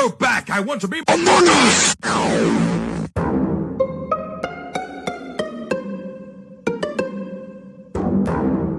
go back. I want to be oh, Among Us!